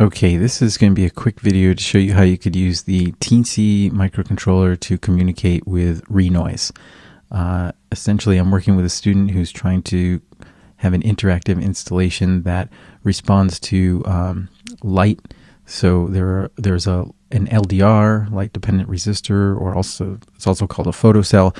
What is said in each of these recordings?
Okay, this is going to be a quick video to show you how you could use the Teensy microcontroller to communicate with Renoise. Uh, essentially, I'm working with a student who's trying to have an interactive installation that responds to um, light. So there are, there's a an LDR, light dependent resistor, or also it's also called a photocell,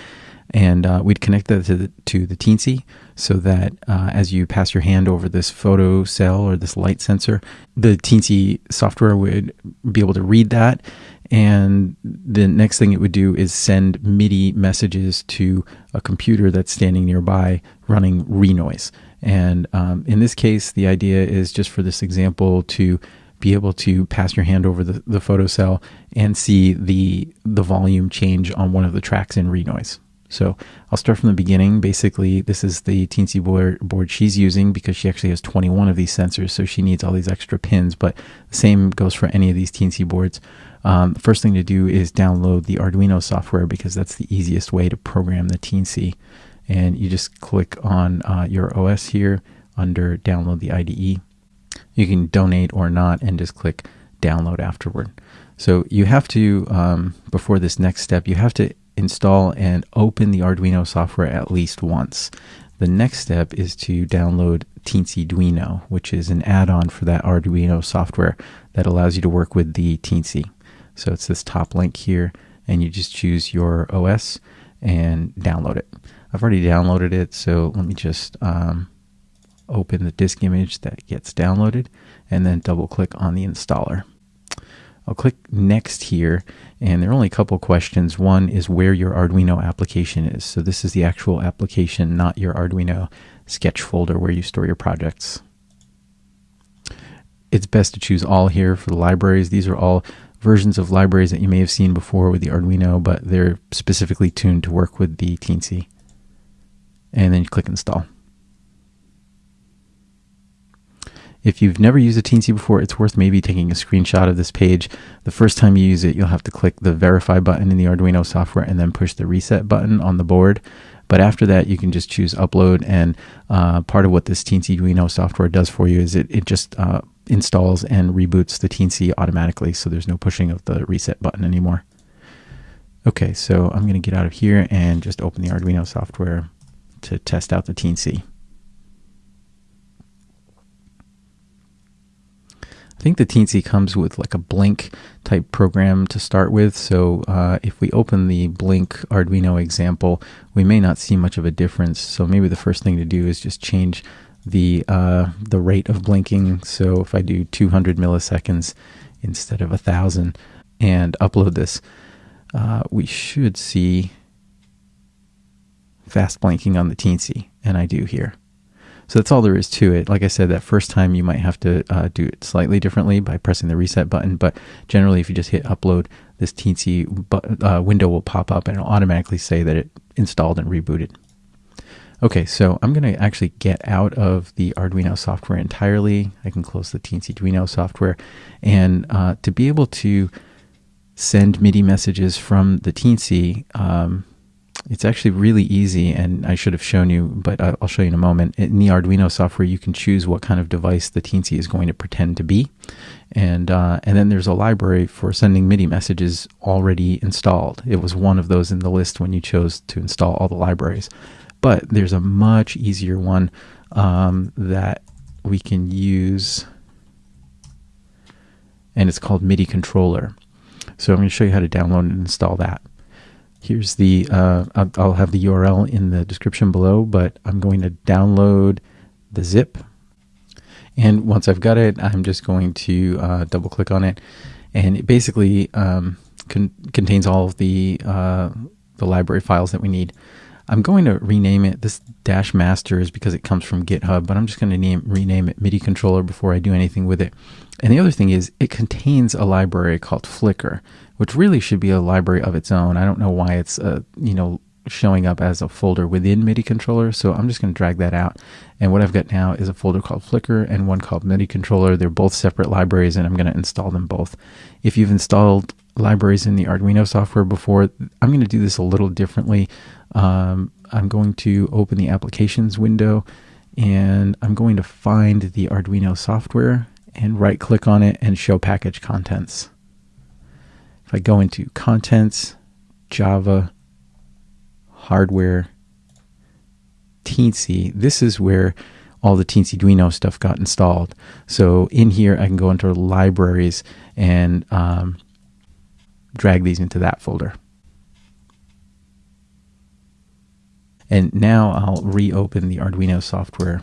and uh, we'd connect that to the, to the Teensy so that uh, as you pass your hand over this photo cell or this light sensor, the Teensy software would be able to read that. And the next thing it would do is send MIDI messages to a computer that's standing nearby running Renoise. And um, in this case, the idea is just for this example to be able to pass your hand over the, the photo cell and see the the volume change on one of the tracks in Renoise. So I'll start from the beginning. Basically, this is the Teensy board, board she's using because she actually has 21 of these sensors, so she needs all these extra pins, but the same goes for any of these Teensy boards. Um, the first thing to do is download the Arduino software because that's the easiest way to program the Teensy. And you just click on uh, your OS here under download the IDE. You can donate or not and just click download afterward. So you have to, um, before this next step, you have to install and open the Arduino software at least once. The next step is to download Teensyduino, which is an add-on for that Arduino software that allows you to work with the Teensy. So it's this top link here, and you just choose your OS and download it. I've already downloaded it, so let me just um, open the disk image that gets downloaded and then double click on the installer. I'll click next here and there are only a couple questions. One is where your Arduino application is. So this is the actual application, not your Arduino sketch folder where you store your projects. It's best to choose all here for the libraries. These are all versions of libraries that you may have seen before with the Arduino, but they're specifically tuned to work with the Teensy. And then you click install. If you've never used a Teensy before, it's worth maybe taking a screenshot of this page. The first time you use it, you'll have to click the verify button in the Arduino software and then push the reset button on the board. But after that, you can just choose upload. And uh, part of what this Teensyduino software does for you is it, it just uh, installs and reboots the Teensy automatically. So there's no pushing of the reset button anymore. Okay, so I'm going to get out of here and just open the Arduino software to test out the Teensy. I think the Teensy comes with like a Blink type program to start with. So uh, if we open the Blink Arduino example, we may not see much of a difference. So maybe the first thing to do is just change the uh, the rate of blinking. So if I do 200 milliseconds instead of a thousand and upload this, uh, we should see fast blinking on the Teensy, and I do here. So that's all there is to it. Like I said, that first time you might have to uh, do it slightly differently by pressing the reset button, but generally, if you just hit upload, this teensy uh, window will pop up and it'll automatically say that it installed and rebooted. Okay, so I'm going to actually get out of the Arduino software entirely. I can close the Teensyduino software. And uh, to be able to send MIDI messages from the Teensy, um, it's actually really easy, and I should have shown you, but I'll show you in a moment. In the Arduino software, you can choose what kind of device the Teensy is going to pretend to be, and uh, and then there's a library for sending MIDI messages already installed. It was one of those in the list when you chose to install all the libraries, but there's a much easier one um, that we can use, and it's called MIDI controller. So I'm going to show you how to download and install that. Here's the, uh, I'll have the URL in the description below, but I'm going to download the zip. And once I've got it, I'm just going to uh, double click on it. And it basically um, con contains all of the, uh, the library files that we need. I'm going to rename it. This dash master is because it comes from GitHub, but I'm just going to name rename it MIDI controller before I do anything with it. And the other thing is it contains a library called Flickr, which really should be a library of its own. I don't know why it's uh, you know showing up as a folder within MIDI controller. So I'm just going to drag that out. And what I've got now is a folder called Flickr and one called MIDI controller. They're both separate libraries and I'm going to install them both. If you've installed libraries in the Arduino software before, I'm going to do this a little differently. Um, I'm going to open the applications window and I'm going to find the Arduino software and right click on it and show package contents. If I go into contents, Java, hardware, Teensy, this is where all the Teensyduino stuff got installed. So in here, I can go into libraries and um, drag these into that folder. And now I'll reopen the Arduino software.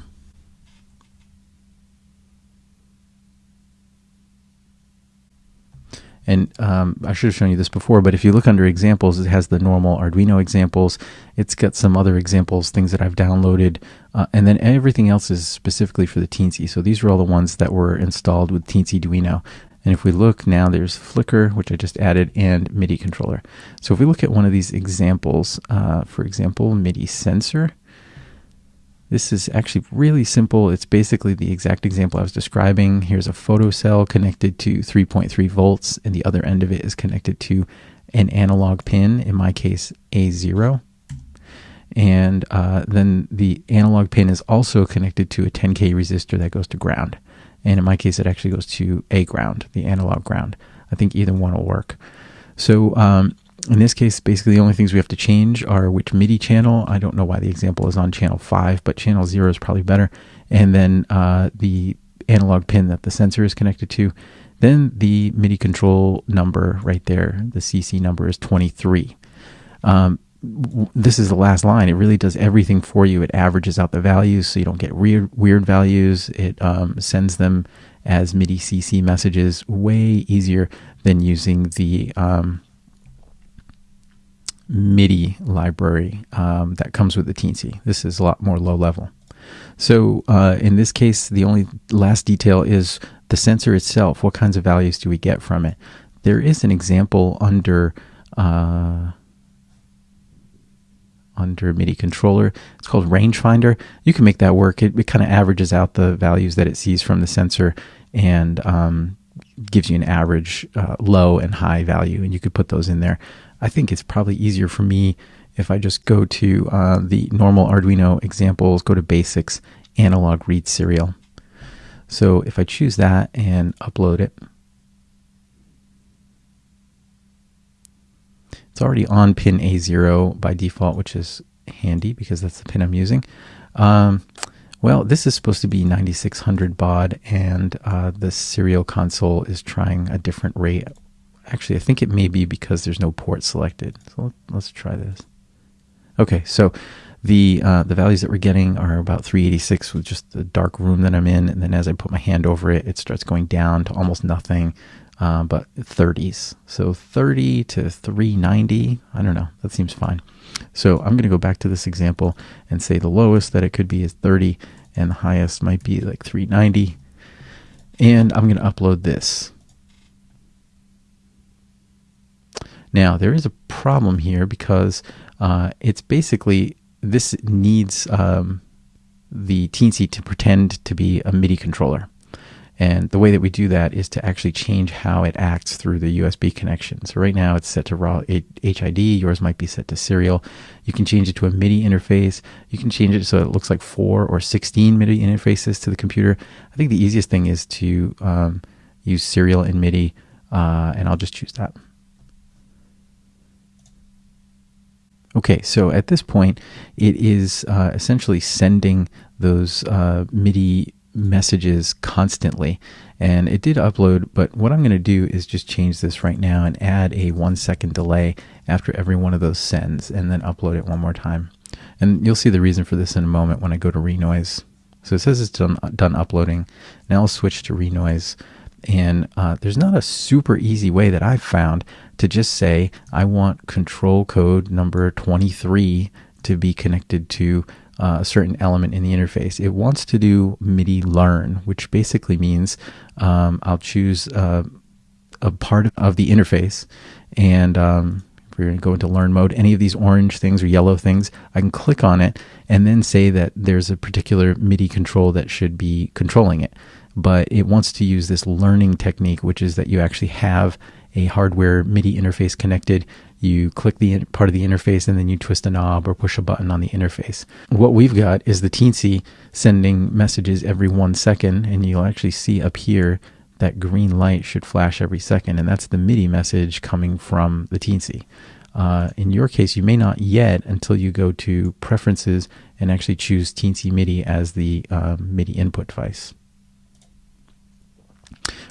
And um, I should have shown you this before, but if you look under examples, it has the normal Arduino examples. It's got some other examples, things that I've downloaded, uh, and then everything else is specifically for the Teensy. So these are all the ones that were installed with Teensyduino. And if we look now, there's Flickr, which I just added, and MIDI controller. So if we look at one of these examples, uh, for example, MIDI sensor, this is actually really simple. It's basically the exact example I was describing. Here's a photocell connected to 3.3 volts, and the other end of it is connected to an analog pin, in my case, A0. And uh, then the analog pin is also connected to a 10K resistor that goes to ground. And in my case, it actually goes to A ground, the analog ground. I think either one will work. So um, in this case, basically the only things we have to change are which MIDI channel. I don't know why the example is on channel 5, but channel 0 is probably better. And then uh, the analog pin that the sensor is connected to. Then the MIDI control number right there, the CC number is 23. Um, this is the last line. It really does everything for you. It averages out the values so you don't get weird, weird values. It um, sends them as MIDI CC messages way easier than using the um, MIDI library um, that comes with the Teensy. This is a lot more low level. So uh, in this case, the only last detail is the sensor itself. What kinds of values do we get from it? There is an example under uh, under MIDI controller. It's called rangefinder. You can make that work. It, it kind of averages out the values that it sees from the sensor and um, gives you an average uh, low and high value, and you could put those in there. I think it's probably easier for me if I just go to uh, the normal Arduino examples, go to basics, analog read serial. So if I choose that and upload it, it's already on pin A0 by default, which is handy because that's the pin I'm using. Um, well, this is supposed to be 9600 baud, and uh, the serial console is trying a different rate Actually, I think it may be because there's no port selected. So let's try this. Okay, so the uh, the values that we're getting are about 386 with just the dark room that I'm in, and then as I put my hand over it, it starts going down to almost nothing, uh, but 30s. So 30 to 390, I don't know, that seems fine. So I'm going to go back to this example and say the lowest that it could be is 30, and the highest might be like 390. And I'm going to upload this. Now, there is a problem here because uh, it's basically this needs um, the Teensy to pretend to be a MIDI controller. And the way that we do that is to actually change how it acts through the USB connection. So right now it's set to raw HID. Yours might be set to serial. You can change it to a MIDI interface. You can change it so it looks like four or 16 MIDI interfaces to the computer. I think the easiest thing is to um, use serial and MIDI, uh, and I'll just choose that. Okay, so at this point, it is uh, essentially sending those uh, MIDI messages constantly. And it did upload, but what I'm going to do is just change this right now and add a one second delay after every one of those sends and then upload it one more time. And you'll see the reason for this in a moment when I go to Renoise. So it says it's done, done uploading. Now I'll switch to Renoise. And uh, there's not a super easy way that I've found to just say, I want control code number 23 to be connected to uh, a certain element in the interface. It wants to do MIDI learn, which basically means um, I'll choose uh, a part of the interface and um, we're going to go into learn mode, any of these orange things or yellow things, I can click on it and then say that there's a particular MIDI control that should be controlling it. but it wants to use this learning technique, which is that you actually have a hardware MIDI interface connected. You click the part of the interface and then you twist a knob or push a button on the interface. What we've got is the Teensy sending messages every one second, and you'll actually see up here that green light should flash every second, and that's the MIDI message coming from the Teensy. Uh, in your case, you may not yet until you go to Preferences and actually choose Teensy MIDI as the uh, MIDI input device.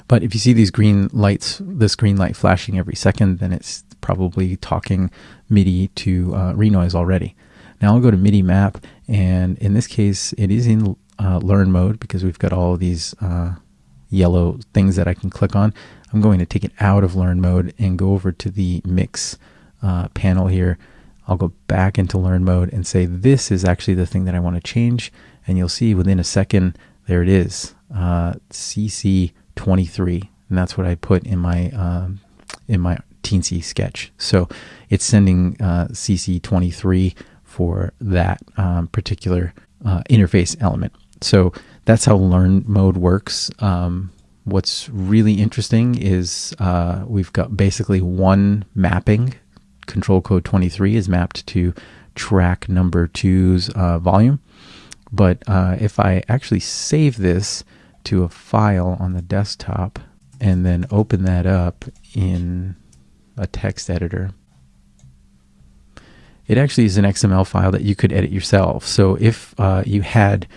But if you see these green lights, this green light flashing every second, then it's probably talking MIDI to uh, Renoise already. Now I'll go to MIDI map, and in this case, it is in uh, learn mode because we've got all these uh, yellow things that I can click on. I'm going to take it out of learn mode and go over to the mix uh, panel here. I'll go back into learn mode and say this is actually the thing that I want to change. And you'll see within a second, there it is, uh, CC23. And that's what I put in my, um, in my teensy sketch. So it's sending uh, CC23 for that um, particular uh, interface element. So that's how learn mode works. Um, what's really interesting is uh, we've got basically one mapping. Control code 23 is mapped to track number two's uh, volume. But uh, if I actually save this to a file on the desktop and then open that up in a text editor, it actually is an XML file that you could edit yourself. So if uh, you had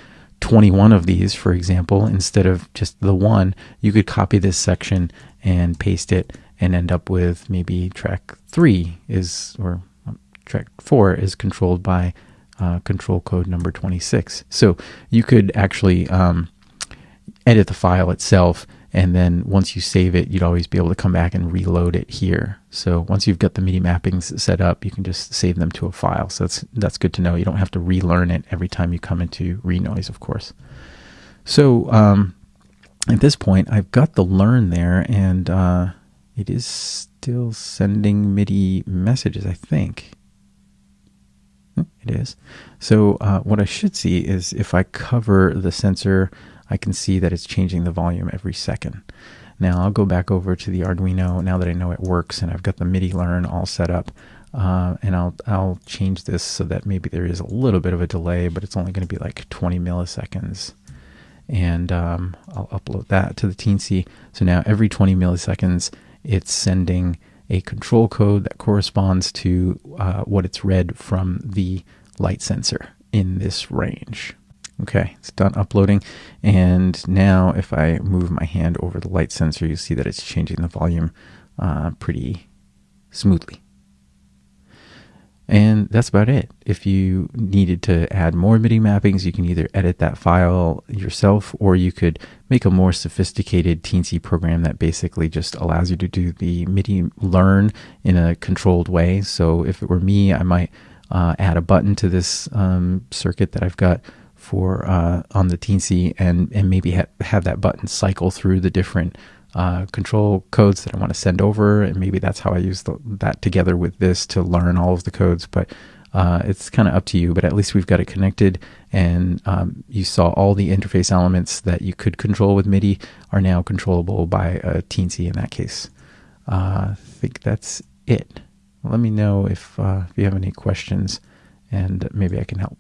21 of these, for example, instead of just the one, you could copy this section and paste it and end up with maybe track three is, or um, track four is controlled by uh, control code number 26. So you could actually um, edit the file itself and then once you save it, you'd always be able to come back and reload it here. So once you've got the MIDI mappings set up, you can just save them to a file. So that's that's good to know. You don't have to relearn it every time you come into Renoise, of course. So um, at this point, I've got the learn there, and uh, it is still sending MIDI messages, I think. Hmm, it is. So uh, what I should see is if I cover the sensor I can see that it's changing the volume every second. Now I'll go back over to the Arduino now that I know it works and I've got the MIDI learn all set up. Uh, and I'll I'll change this so that maybe there is a little bit of a delay, but it's only going to be like 20 milliseconds. And um, I'll upload that to the Teensy. So now every 20 milliseconds, it's sending a control code that corresponds to uh, what it's read from the light sensor in this range. Okay, it's done uploading. And now if I move my hand over the light sensor, you see that it's changing the volume uh, pretty smoothly. And that's about it. If you needed to add more MIDI mappings, you can either edit that file yourself or you could make a more sophisticated Teensy program that basically just allows you to do the MIDI learn in a controlled way. So if it were me, I might uh, add a button to this um, circuit that I've got for uh, on the Teensy and and maybe ha- have that button cycle through the different uh, control codes that I want to send over, and maybe that's how I use the, that together with this to learn all of the codes. But uh, it's kind of up to you. But at least we've got it connected, and um, you saw all the interface elements that you could control with MIDI are now controllable by a Teensy in that case. Uh, I think that's it. Let me know if, uh, if you have any questions, and maybe I can help.